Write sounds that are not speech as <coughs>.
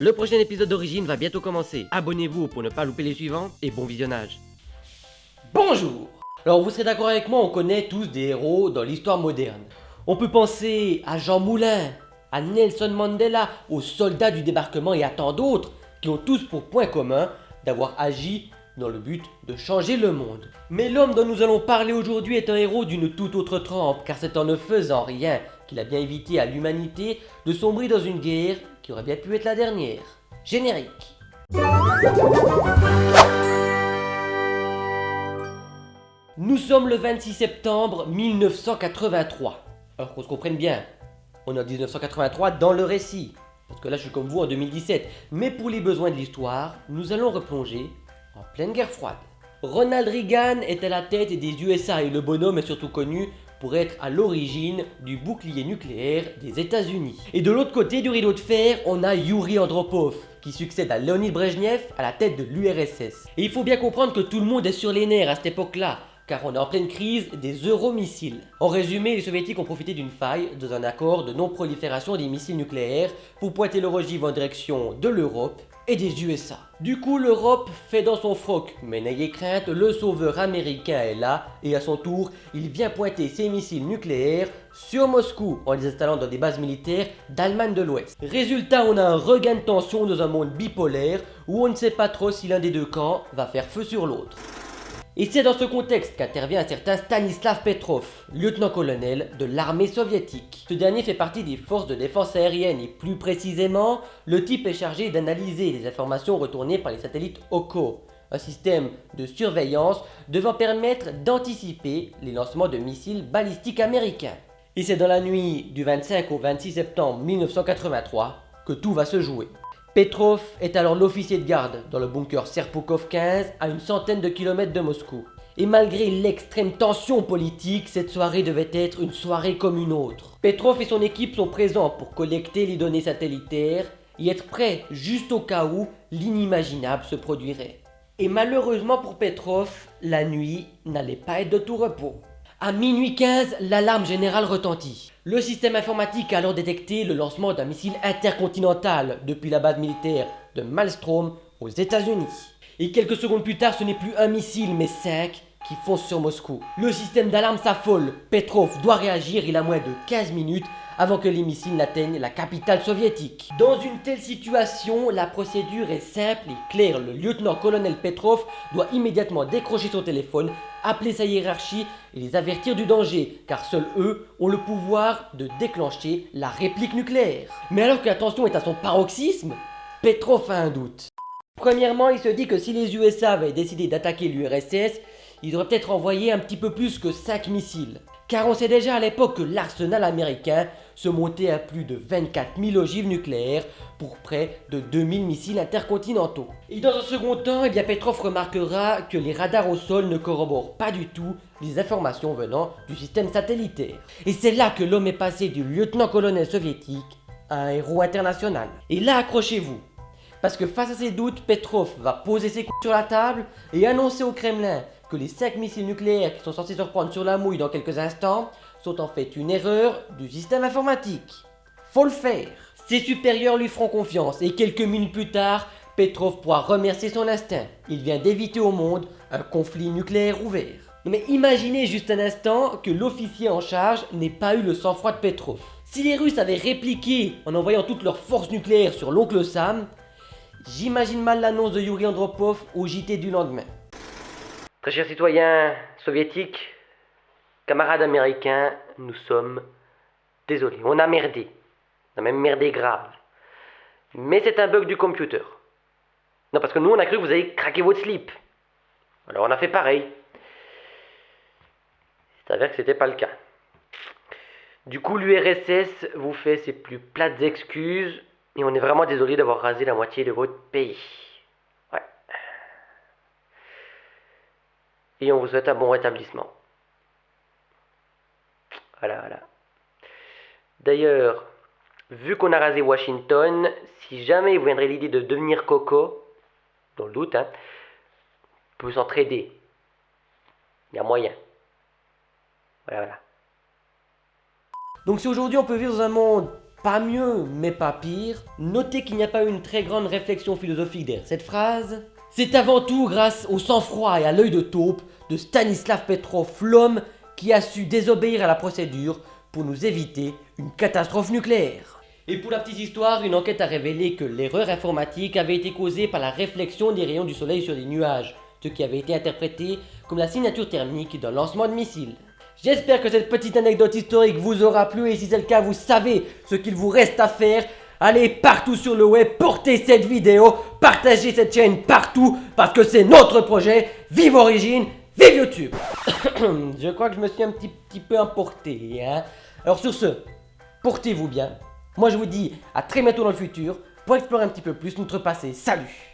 Le prochain épisode d'Origine va bientôt commencer. Abonnez-vous pour ne pas louper les suivants et bon visionnage. Bonjour Alors vous serez d'accord avec moi, on connaît tous des héros dans l'histoire moderne. On peut penser à Jean Moulin, à Nelson Mandela, aux soldats du débarquement et à tant d'autres qui ont tous pour point commun d'avoir agi dans le but de changer le monde. Mais l'homme dont nous allons parler aujourd'hui est un héros d'une toute autre trempe, car c'est en ne faisant rien qu'il a bien évité à l'humanité de sombrer dans une guerre aurait bien pu être la dernière. Générique. Nous sommes le 26 septembre 1983. Alors qu'on se comprenne bien, on est en 1983 dans le récit. Parce que là je suis comme vous en 2017. Mais pour les besoins de l'histoire, nous allons replonger en pleine guerre froide. Ronald Reagan est à la tête des USA et le bonhomme est surtout connu pour être à l'origine du bouclier nucléaire des États-Unis. Et de l'autre côté du rideau de fer, on a Yuri Andropov, qui succède à Leonid Brezhnev à la tête de l'URSS. Et il faut bien comprendre que tout le monde est sur les nerfs à cette époque-là, car on est en pleine crise des euromissiles. En résumé, les soviétiques ont profité d'une faille dans un accord de non-prolifération des missiles nucléaires pour pointer leur ogive en direction de l'Europe et des USA. Du coup, l'Europe fait dans son froc, mais n'ayez crainte, le sauveur américain est là et à son tour, il vient pointer ses missiles nucléaires sur Moscou en les installant dans des bases militaires d'Allemagne de l'Ouest. Résultat, on a un regain de tension dans un monde bipolaire où on ne sait pas trop si l'un des deux camps va faire feu sur l'autre. Et c'est dans ce contexte qu'intervient un certain Stanislav Petrov, lieutenant-colonel de l'armée soviétique. Ce dernier fait partie des forces de défense aérienne et plus précisément, le type est chargé d'analyser les informations retournées par les satellites OKO, un système de surveillance devant permettre d'anticiper les lancements de missiles balistiques américains. Et c'est dans la nuit du 25 au 26 septembre 1983 que tout va se jouer. Petrov est alors l'officier de garde dans le bunker Serpukov 15 à une centaine de kilomètres de Moscou. Et malgré l'extrême tension politique, cette soirée devait être une soirée comme une autre. Petrov et son équipe sont présents pour collecter les données satellitaires et être prêts juste au cas où l'inimaginable se produirait. Et malheureusement pour Petrov, la nuit n'allait pas être de tout repos. À minuit 15, l'alarme générale retentit. Le système informatique a alors détecté le lancement d'un missile intercontinental depuis la base militaire de Malmstrom aux États-Unis. Et quelques secondes plus tard, ce n'est plus un missile mais cinq qui foncent sur Moscou. Le système d'alarme s'affole. Petrov doit réagir, il a moins de 15 minutes avant que les missiles n'atteignent la capitale soviétique. Dans une telle situation, la procédure est simple et claire. Le lieutenant-colonel Petrov doit immédiatement décrocher son téléphone, appeler sa hiérarchie et les avertir du danger, car seuls eux ont le pouvoir de déclencher la réplique nucléaire. Mais alors que la tension est à son paroxysme, Petrov a un doute. Premièrement, il se dit que si les USA avaient décidé d'attaquer l'URSS, ils auraient peut-être envoyé un petit peu plus que 5 missiles. Car on sait déjà à l'époque que l'arsenal américain se montait à plus de 24 000 ogives nucléaires pour près de 2000 missiles intercontinentaux. Et dans un second temps, eh bien Petrov remarquera que les radars au sol ne corroborent pas du tout les informations venant du système satellitaire. Et c'est là que l'homme est passé du lieutenant-colonel soviétique à un héros international. Et là, accrochez-vous, parce que face à ses doutes, Petrov va poser ses coups sur la table et annoncer au Kremlin que les 5 missiles nucléaires qui sont censés se reprendre sur la mouille dans quelques instants sont en fait une erreur du système informatique. Faut le faire Ses supérieurs lui feront confiance et quelques minutes plus tard, Petrov pourra remercier son instinct. Il vient d'éviter au monde un conflit nucléaire ouvert. Mais imaginez juste un instant que l'officier en charge n'ait pas eu le sang-froid de Petrov. Si les Russes avaient répliqué en envoyant toutes leurs forces nucléaires sur l'oncle Sam, j'imagine mal l'annonce de Yuri Andropov au JT du lendemain. Chers citoyens soviétiques, camarades américains, nous sommes désolés. On a merdé. On a même merdé grave. Mais c'est un bug du computer. Non, parce que nous, on a cru que vous avez craqué votre slip. Alors on a fait pareil. C'est avère que c'était pas le cas. Du coup, l'URSS vous fait ses plus plates excuses et on est vraiment désolé d'avoir rasé la moitié de votre pays. Et on vous souhaite un bon rétablissement. Voilà, voilà. D'ailleurs, vu qu'on a rasé Washington, si jamais vous viendrait l'idée de devenir Coco, dans le doute, hein, on peut s'entraider. Il y a moyen. Voilà, voilà. Donc si aujourd'hui on peut vivre dans un monde pas mieux, mais pas pire. Notez qu'il n'y a pas eu une très grande réflexion philosophique derrière cette phrase. C'est avant tout grâce au sang-froid et à l'œil de taupe de Stanislav Petrov, l'homme qui a su désobéir à la procédure pour nous éviter une catastrophe nucléaire. Et pour la petite histoire, une enquête a révélé que l'erreur informatique avait été causée par la réflexion des rayons du soleil sur les nuages, ce qui avait été interprété comme la signature thermique d'un lancement de missile. J'espère que cette petite anecdote historique vous aura plu et si c'est le cas, vous savez ce qu'il vous reste à faire. Allez partout sur le web, portez cette vidéo, partagez cette chaîne partout parce que c'est notre projet. Vive Origine, vive YouTube <coughs> Je crois que je me suis un petit, peu emporté. Hein Alors sur ce, portez-vous bien. Moi je vous dis à très bientôt dans le futur pour explorer un petit peu plus notre passé. Salut